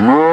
Mm-hmm.